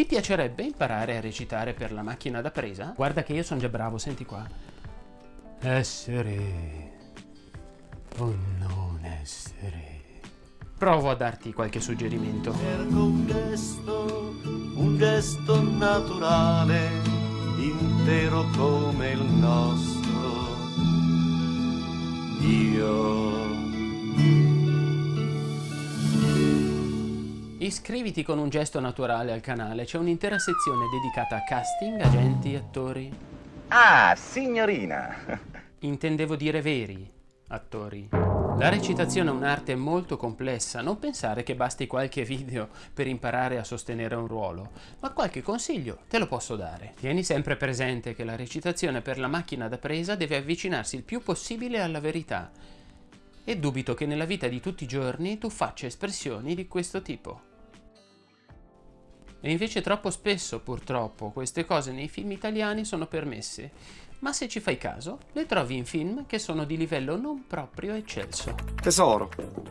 Ti piacerebbe imparare a recitare per la macchina da presa? Guarda che io sono già bravo, senti qua. Essere o non essere. Provo a darti qualche suggerimento. Cerco un gesto, un gesto naturale, intero come il nostro. Io Iscriviti con un gesto naturale al canale, c'è un'intera sezione dedicata a casting, agenti, attori. Ah, signorina! Intendevo dire veri attori. La recitazione è un'arte molto complessa, non pensare che basti qualche video per imparare a sostenere un ruolo, ma qualche consiglio te lo posso dare. Tieni sempre presente che la recitazione per la macchina da presa deve avvicinarsi il più possibile alla verità e dubito che nella vita di tutti i giorni tu faccia espressioni di questo tipo. E invece troppo spesso, purtroppo, queste cose nei film italiani sono permesse, ma se ci fai caso, le trovi in film che sono di livello non proprio eccelso. Tesoro,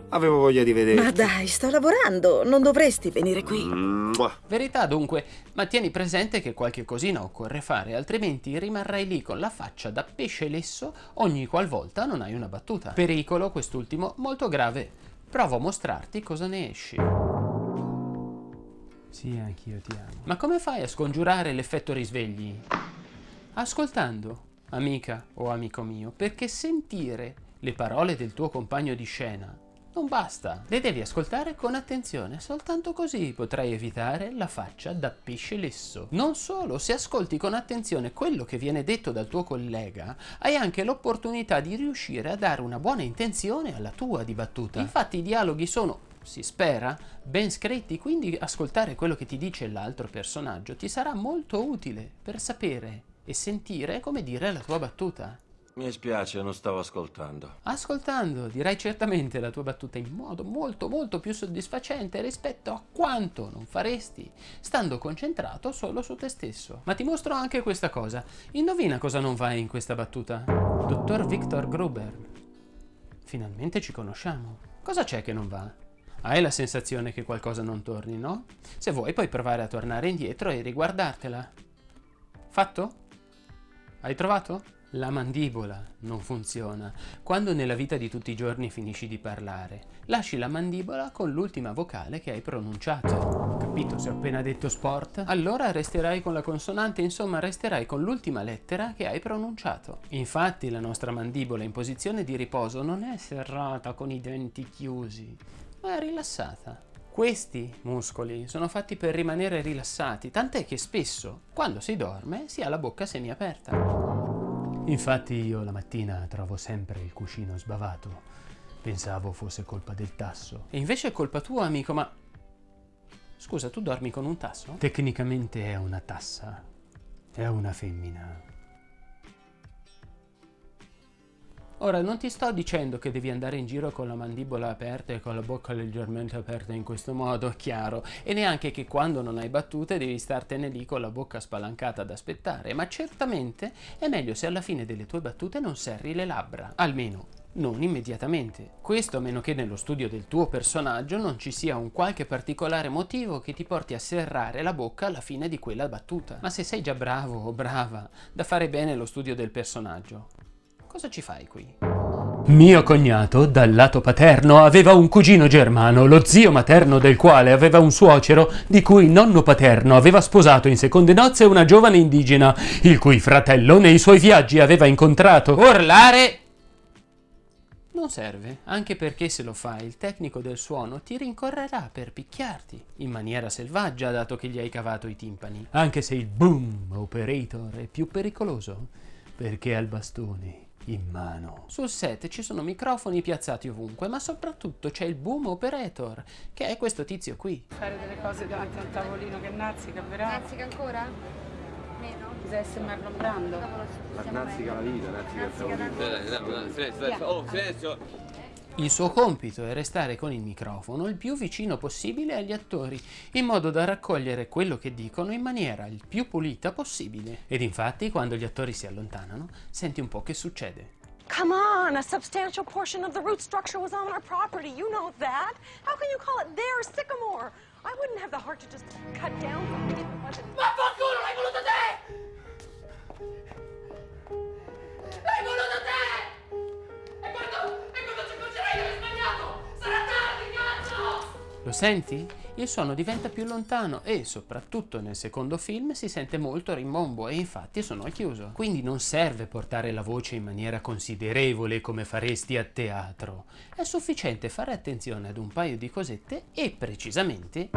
avevo voglia di vedere. Ma dai, sto lavorando, non dovresti venire qui. Verità dunque, ma tieni presente che qualche cosina occorre fare, altrimenti rimarrai lì con la faccia da pesce lesso ogni qualvolta non hai una battuta. Pericolo, quest'ultimo, molto grave. Provo a mostrarti cosa ne esci. Sì, anch'io ti amo. Ma come fai a scongiurare l'effetto risvegli? Ascoltando, amica o amico mio, perché sentire le parole del tuo compagno di scena non basta, le devi ascoltare con attenzione, soltanto così potrai evitare la faccia da pesce lesso. Non solo, se ascolti con attenzione quello che viene detto dal tuo collega, hai anche l'opportunità di riuscire a dare una buona intenzione alla tua dibattuta. Infatti i dialoghi sono si spera, ben scritti, quindi ascoltare quello che ti dice l'altro personaggio ti sarà molto utile per sapere e sentire come dire la tua battuta. Mi spiace, non stavo ascoltando. Ascoltando, dirai certamente la tua battuta in modo molto molto più soddisfacente rispetto a quanto non faresti stando concentrato solo su te stesso. Ma ti mostro anche questa cosa. Indovina cosa non va in questa battuta? Dottor Victor Gruber. Finalmente ci conosciamo. Cosa c'è che non va? Hai la sensazione che qualcosa non torni, no? Se vuoi puoi provare a tornare indietro e riguardartela. Fatto? Hai trovato? La mandibola non funziona. Quando nella vita di tutti i giorni finisci di parlare, lasci la mandibola con l'ultima vocale che hai pronunciato. Capito se ho appena detto sport? Allora resterai con la consonante, insomma resterai con l'ultima lettera che hai pronunciato. Infatti la nostra mandibola in posizione di riposo non è serrata con i denti chiusi, ma è rilassata. Questi muscoli sono fatti per rimanere rilassati, tant'è che spesso, quando si dorme, si ha la bocca semiaperta. Infatti io la mattina trovo sempre il cuscino sbavato. Pensavo fosse colpa del tasso. E invece è colpa tua, amico, ma... Scusa, tu dormi con un tasso? Tecnicamente è una tassa. È una femmina. Ora, non ti sto dicendo che devi andare in giro con la mandibola aperta e con la bocca leggermente aperta in questo modo, chiaro, e neanche che quando non hai battute devi startene lì con la bocca spalancata ad aspettare, ma certamente è meglio se alla fine delle tue battute non serri le labbra, almeno non immediatamente. Questo a meno che nello studio del tuo personaggio non ci sia un qualche particolare motivo che ti porti a serrare la bocca alla fine di quella battuta. Ma se sei già bravo o brava da fare bene lo studio del personaggio, Cosa ci fai qui? Mio cognato, dal lato paterno, aveva un cugino germano, lo zio materno del quale aveva un suocero, di cui nonno paterno aveva sposato in seconde nozze una giovane indigena, il cui fratello nei suoi viaggi aveva incontrato. Urlare! Non serve, anche perché se lo fai il tecnico del suono ti rincorrerà per picchiarti, in maniera selvaggia dato che gli hai cavato i timpani. Anche se il boom operator è più pericoloso, perché ha il bastone in mano. Sul set ci sono microfoni piazzati ovunque, ma soprattutto c'è il boom operator, che è questo tizio qui. Fare delle cose davanti a un tavolino che nazzica, però. Nazzica ancora? Meno? Bisogna essere Marlon Brando. Nazzica la vita, nazzica il tavolino. Oh, silenzio! Il suo compito è restare con il microfono il più vicino possibile agli attori, in modo da raccogliere quello che dicono in maniera il più pulita possibile. Ed infatti, quando gli attori si allontanano, senti un po' che succede. Come on, a substantial portion of the root structure was on our property. You know that. How can you call it their sycamore? I wouldn't have the heart to just cut down something. Senti? Il suono diventa più lontano e soprattutto nel secondo film si sente molto rimbombo e infatti sono al chiuso. Quindi non serve portare la voce in maniera considerevole come faresti a teatro. È sufficiente fare attenzione ad un paio di cosette e precisamente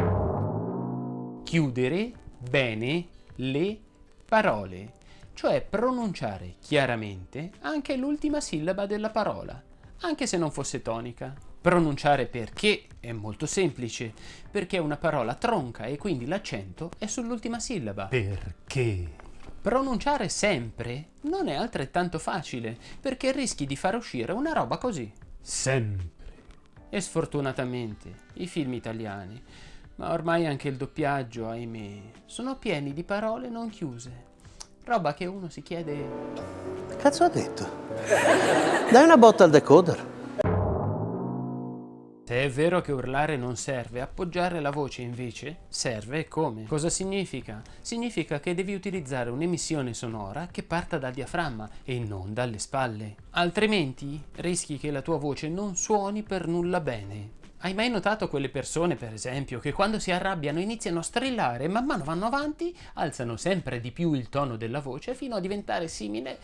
chiudere bene le parole, cioè pronunciare chiaramente anche l'ultima sillaba della parola, anche se non fosse tonica. Pronunciare perché è molto semplice, perché è una parola tronca e quindi l'accento è sull'ultima sillaba. Perché? Pronunciare sempre non è altrettanto facile, perché rischi di far uscire una roba così. Sempre. E sfortunatamente i film italiani, ma ormai anche il doppiaggio, ahimè, sono pieni di parole non chiuse. Roba che uno si chiede... Cazzo ha detto? Dai una botta al decoder. Se è vero che urlare non serve, appoggiare la voce invece serve e come? Cosa significa? Significa che devi utilizzare un'emissione sonora che parta dal diaframma e non dalle spalle. Altrimenti rischi che la tua voce non suoni per nulla bene. Hai mai notato quelle persone, per esempio, che quando si arrabbiano iniziano a strillare e man mano vanno avanti, alzano sempre di più il tono della voce fino a diventare simile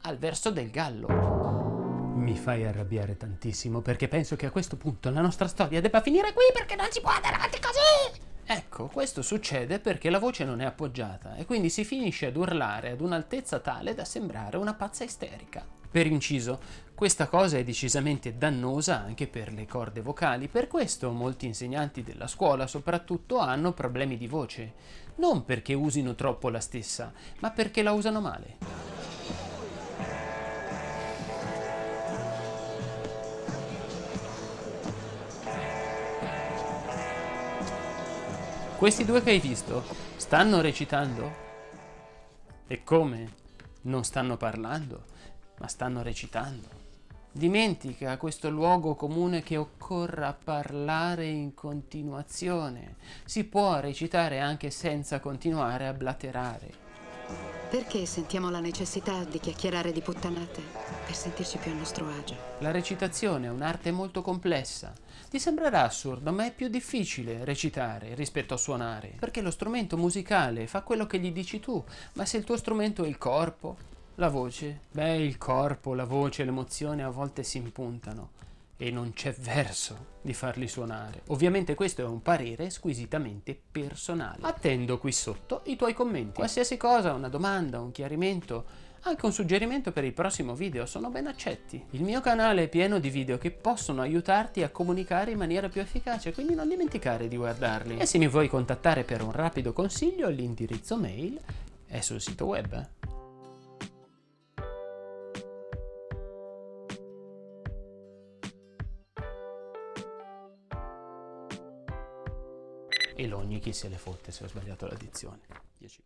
al verso del gallo? Mi fai arrabbiare tantissimo perché penso che a questo punto la nostra storia debba finire qui perché non si può andare avanti così! Ecco, questo succede perché la voce non è appoggiata e quindi si finisce ad urlare ad un'altezza tale da sembrare una pazza isterica. Per inciso, questa cosa è decisamente dannosa anche per le corde vocali, per questo molti insegnanti della scuola soprattutto hanno problemi di voce, non perché usino troppo la stessa, ma perché la usano male. Questi due che hai visto stanno recitando? E come? Non stanno parlando, ma stanno recitando. Dimentica questo luogo comune che occorra parlare in continuazione. Si può recitare anche senza continuare a blaterare. Perché sentiamo la necessità di chiacchierare di puttanate per sentirci più a nostro agio? La recitazione è un'arte molto complessa. Ti sembrerà assurdo, ma è più difficile recitare rispetto a suonare, perché lo strumento musicale fa quello che gli dici tu, ma se il tuo strumento è il corpo, la voce, beh, il corpo, la voce, l'emozione a volte si impuntano e non c'è verso di farli suonare. Ovviamente questo è un parere squisitamente personale. Attendo qui sotto i tuoi commenti. Qualsiasi cosa, una domanda, un chiarimento, anche un suggerimento per il prossimo video sono ben accetti. Il mio canale è pieno di video che possono aiutarti a comunicare in maniera più efficace, quindi non dimenticare di guardarli. E se mi vuoi contattare per un rapido consiglio, l'indirizzo mail è sul sito web. Chi se le fotte se ho sbagliato l'addizione. 10.